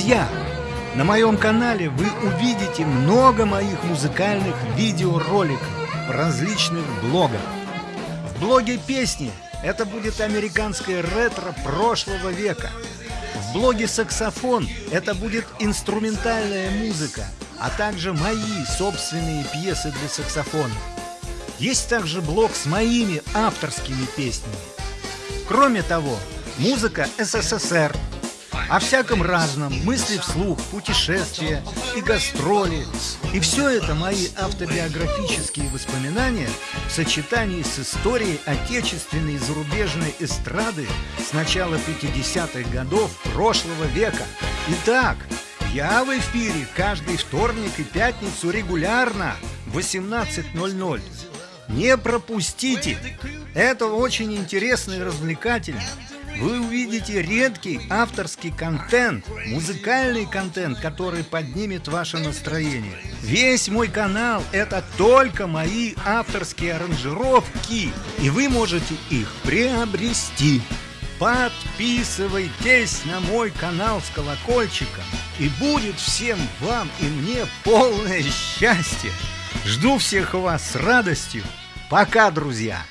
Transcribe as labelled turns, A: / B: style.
A: я. На моем канале вы увидите много моих музыкальных видеороликов в различных блогах. В блоге песни это будет американское ретро прошлого века. В блоге «Саксофон» это будет инструментальная музыка, а также мои собственные пьесы для саксофона. Есть также блог с моими авторскими песнями. Кроме того, музыка СССР, о всяком разном, мысли вслух, путешествия и гастроли. И все это мои автобиографические воспоминания в сочетании с историей отечественной и зарубежной эстрады с начала 50-х годов прошлого века. Итак, я в эфире каждый вторник и пятницу регулярно в 18.00. Не пропустите! Это очень интересно и развлекательно. Вы увидите редкий авторский контент, музыкальный контент, который поднимет ваше настроение. Весь мой канал – это только мои авторские аранжировки, и вы можете их приобрести. Подписывайтесь на мой канал с колокольчиком, и будет всем вам и мне полное счастье. Жду всех вас с радостью. Пока, друзья!